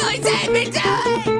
do it, save me, do!